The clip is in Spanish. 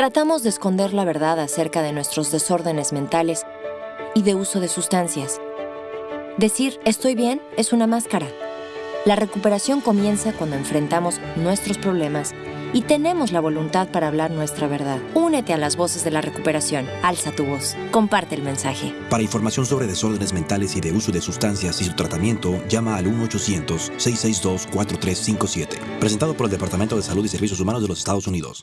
Tratamos de esconder la verdad acerca de nuestros desórdenes mentales y de uso de sustancias. Decir estoy bien es una máscara. La recuperación comienza cuando enfrentamos nuestros problemas y tenemos la voluntad para hablar nuestra verdad. Únete a las voces de la recuperación. Alza tu voz. Comparte el mensaje. Para información sobre desórdenes mentales y de uso de sustancias y su tratamiento, llama al 1-800-662-4357. Presentado por el Departamento de Salud y Servicios Humanos de los Estados Unidos.